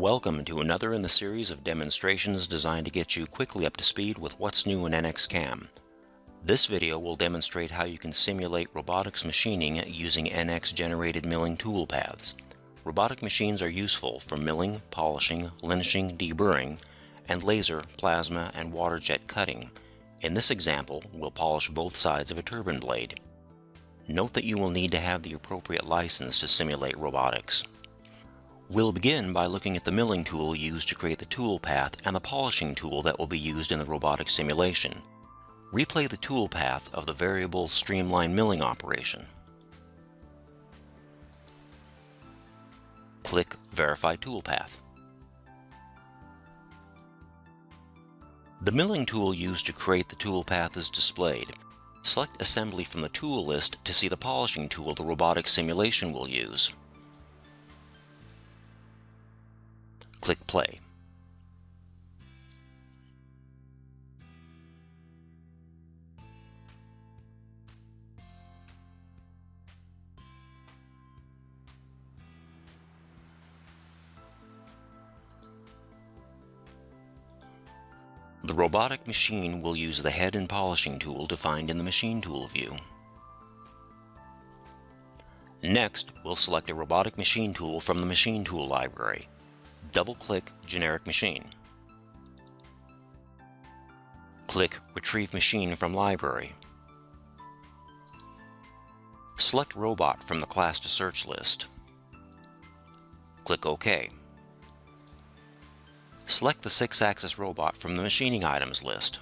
Welcome to another in the series of demonstrations designed to get you quickly up to speed with what's new in NX-CAM. This video will demonstrate how you can simulate robotics machining using NX-generated milling toolpaths. Robotic machines are useful for milling, polishing, linishing, deburring, and laser, plasma, and water jet cutting. In this example, we'll polish both sides of a turbine blade. Note that you will need to have the appropriate license to simulate robotics. We'll begin by looking at the milling tool used to create the tool path and the polishing tool that will be used in the robotic simulation. Replay the tool path of the variable streamline milling operation. Click Verify Toolpath. The milling tool used to create the toolpath is displayed. Select Assembly from the tool list to see the polishing tool the robotic simulation will use. Click Play. The robotic machine will use the head and polishing tool defined in the machine tool view. Next, we'll select a robotic machine tool from the machine tool library double-click Generic Machine. Click Retrieve Machine from Library. Select Robot from the Class to Search list. Click OK. Select the 6-axis robot from the Machining Items list.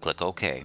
Click OK.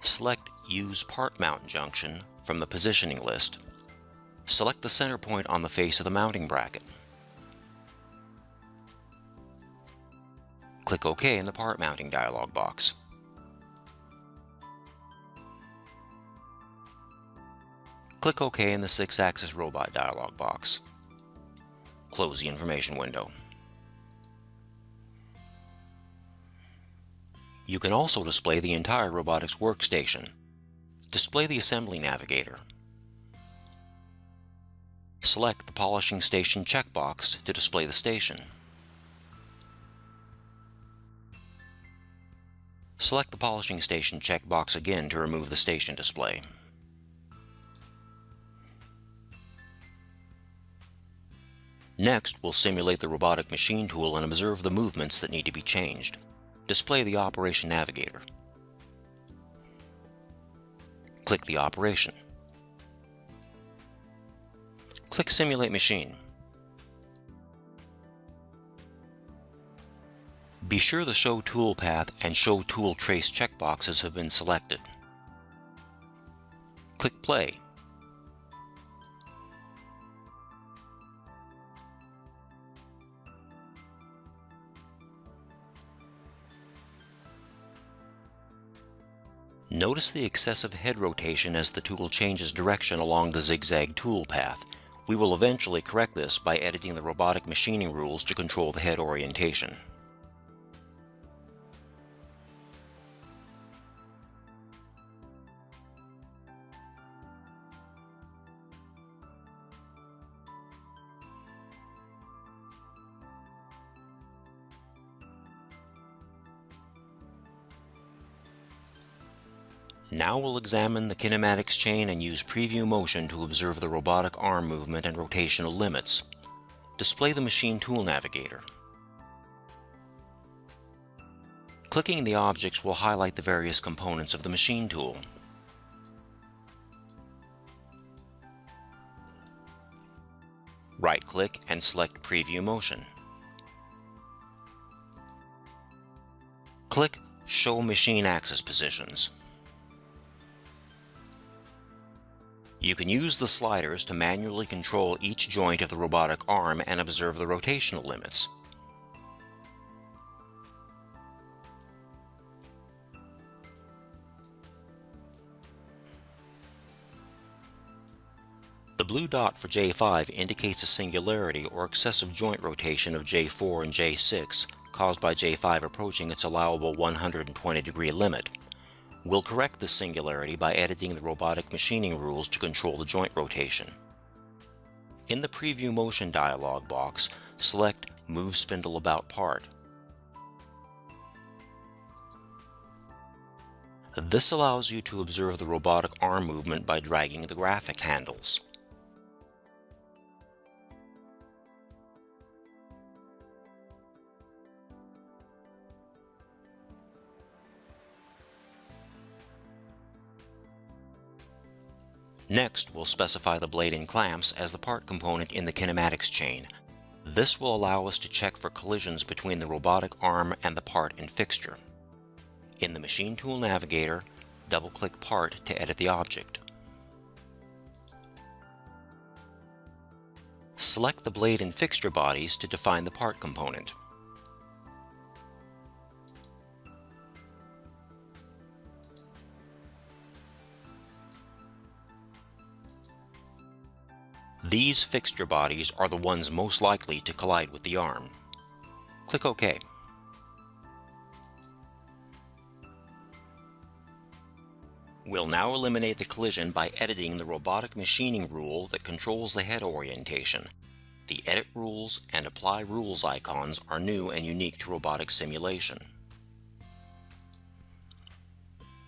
Select Use Part Mount Junction from the Positioning list select the center point on the face of the mounting bracket. Click OK in the part mounting dialog box. Click OK in the 6-axis robot dialog box. Close the information window. You can also display the entire robotics workstation. Display the assembly navigator select the Polishing Station checkbox to display the station. Select the Polishing Station checkbox again to remove the station display. Next, we'll simulate the robotic machine tool and observe the movements that need to be changed. Display the Operation Navigator. Click the operation. Click Simulate Machine. Be sure the Show Tool Path and Show Tool Trace checkboxes have been selected. Click Play. Notice the excessive head rotation as the tool changes direction along the zigzag tool path. We will eventually correct this by editing the robotic machining rules to control the head orientation. Now we'll examine the kinematics chain and use preview motion to observe the robotic arm movement and rotational limits. Display the machine tool navigator. Clicking the objects will highlight the various components of the machine tool. Right-click and select Preview Motion. Click Show Machine Axis Positions. You can use the sliders to manually control each joint of the robotic arm and observe the rotational limits. The blue dot for J5 indicates a singularity or excessive joint rotation of J4 and J6 caused by J5 approaching its allowable 120 degree limit. We'll correct this singularity by editing the robotic machining rules to control the joint rotation. In the Preview Motion dialog box, select Move Spindle About Part. This allows you to observe the robotic arm movement by dragging the graphic handles. Next, we'll specify the blade and clamps as the part component in the kinematics chain. This will allow us to check for collisions between the robotic arm and the part and fixture. In the Machine Tool Navigator, double-click Part to edit the object. Select the blade and fixture bodies to define the part component. These fixture bodies are the ones most likely to collide with the arm. Click OK. We'll now eliminate the collision by editing the robotic machining rule that controls the head orientation. The Edit Rules and Apply Rules icons are new and unique to robotic simulation.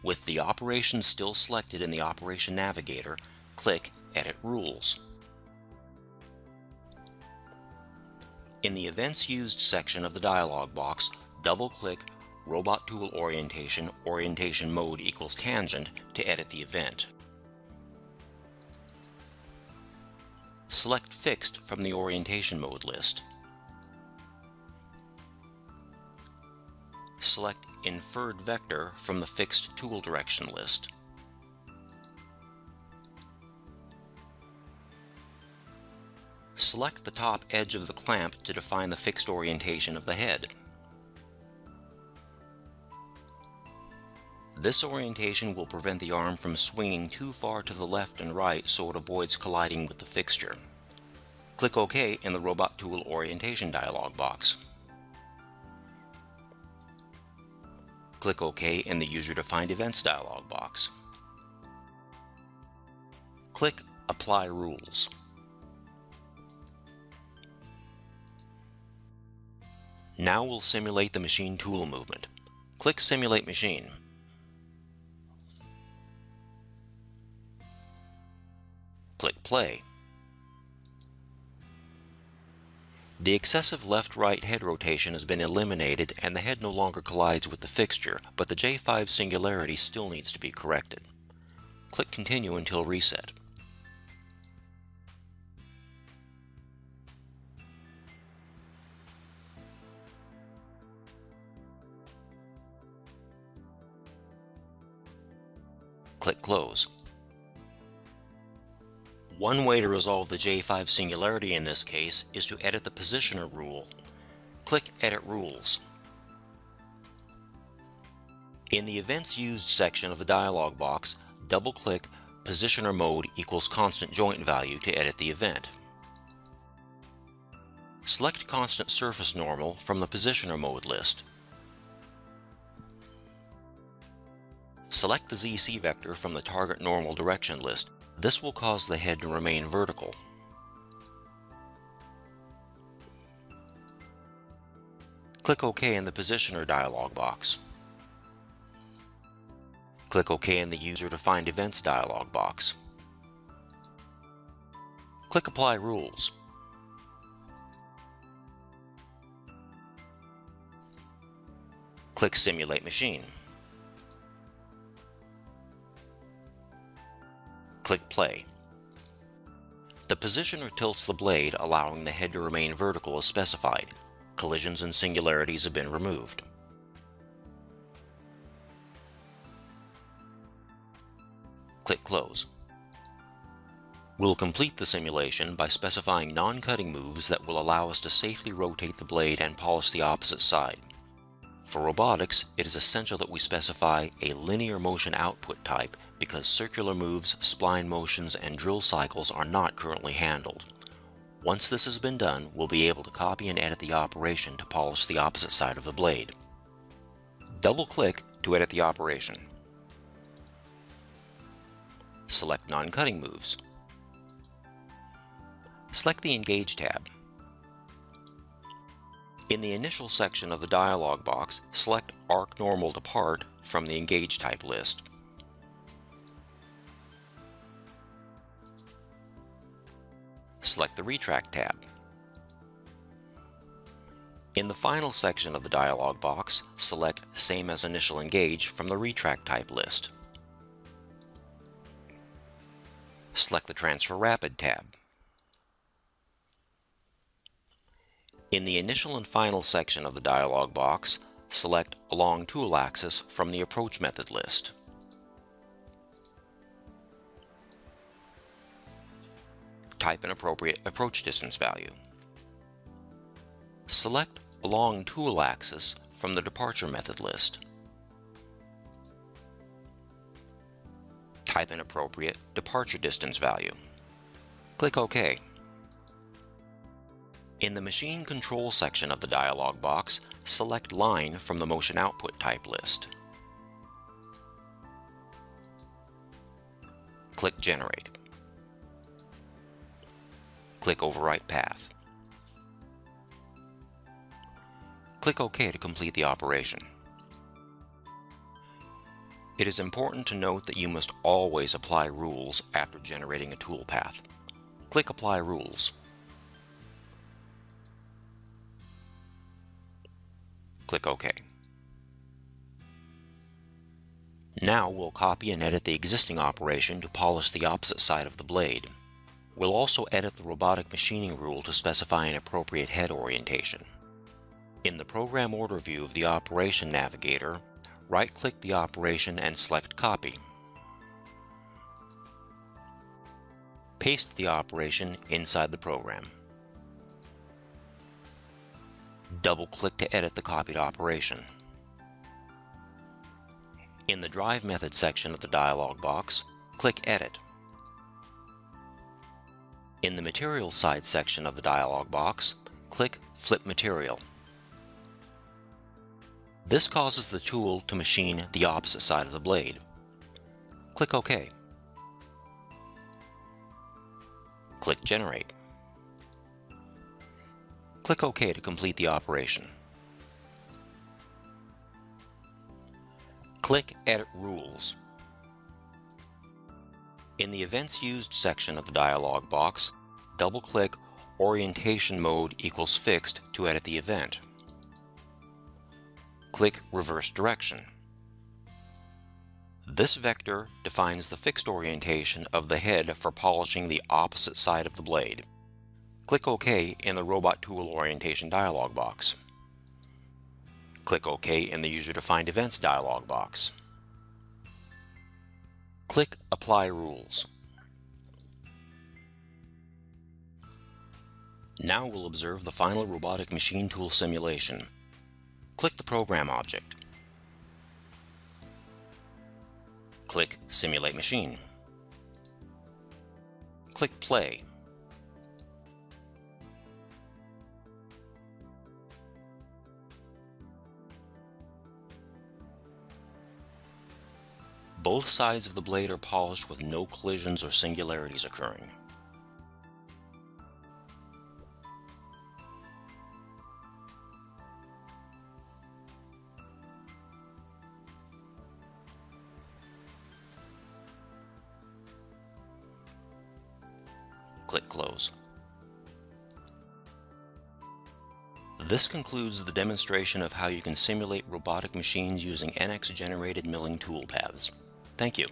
With the operation still selected in the Operation Navigator, click Edit Rules. In the Events Used section of the dialog box, double-click Robot Tool Orientation Orientation Mode equals Tangent to edit the event. Select Fixed from the Orientation Mode list. Select Inferred Vector from the Fixed Tool Direction list. Select the top edge of the clamp to define the fixed orientation of the head. This orientation will prevent the arm from swinging too far to the left and right so it avoids colliding with the fixture. Click OK in the Robot Tool Orientation dialog box. Click OK in the User Defined Events dialog box. Click Apply Rules. Now we'll simulate the machine tool movement. Click Simulate Machine. Click Play. The excessive left-right head rotation has been eliminated and the head no longer collides with the fixture, but the J5 singularity still needs to be corrected. Click Continue until reset. Click Close. One way to resolve the J5 singularity in this case is to edit the positioner rule. Click Edit Rules. In the Events Used section of the dialog box, double-click Positioner Mode equals constant joint value to edit the event. Select Constant Surface Normal from the Positioner Mode list. Select the ZC vector from the target normal direction list. This will cause the head to remain vertical. Click OK in the Positioner dialog box. Click OK in the User Defined Events dialog box. Click Apply Rules. Click Simulate Machine. Click Play. The positioner tilts the blade, allowing the head to remain vertical as specified. Collisions and singularities have been removed. Click Close. We'll complete the simulation by specifying non-cutting moves that will allow us to safely rotate the blade and polish the opposite side. For robotics, it is essential that we specify a linear motion output type because circular moves, spline motions, and drill cycles are not currently handled. Once this has been done, we'll be able to copy and edit the operation to polish the opposite side of the blade. Double-click to edit the operation. Select non-cutting moves. Select the Engage tab. In the initial section of the dialog box, select Arc Normal to Part from the Engage type list. Select the Retract tab. In the final section of the dialog box, select Same as Initial Engage from the Retract type list. Select the Transfer Rapid tab. In the initial and final section of the dialog box, select Along Tool Axis from the Approach Method list. Type an appropriate approach distance value. Select Along Tool Axis from the Departure Method list. Type an appropriate departure distance value. Click OK. In the Machine Control section of the dialog box, select Line from the Motion Output type list. Click Generate. Click Overwrite Path. Click OK to complete the operation. It is important to note that you must always apply rules after generating a toolpath. Click Apply Rules. Click OK. Now we'll copy and edit the existing operation to polish the opposite side of the blade. We'll also edit the robotic machining rule to specify an appropriate head orientation. In the Program Order view of the Operation Navigator, right-click the operation and select Copy. Paste the operation inside the program. double-click to edit the copied operation. In the Drive Method section of the dialog box, click Edit. In the Materials side section of the dialog box, click Flip Material. This causes the tool to machine the opposite side of the blade. Click OK. Click Generate. Click OK to complete the operation. Click Edit Rules. In the Events Used section of the dialog box, double-click Orientation Mode equals Fixed to edit the event. Click Reverse Direction. This vector defines the fixed orientation of the head for polishing the opposite side of the blade. Click OK in the Robot Tool Orientation dialog box. Click OK in the User-Defined Events dialog box. Click Apply Rules. Now we'll observe the final robotic machine tool simulation. Click the Program object. Click Simulate Machine. Click Play. Both sides of the blade are polished with no collisions or singularities occurring. Click Close. This concludes the demonstration of how you can simulate robotic machines using NX-generated milling toolpaths. Thank you.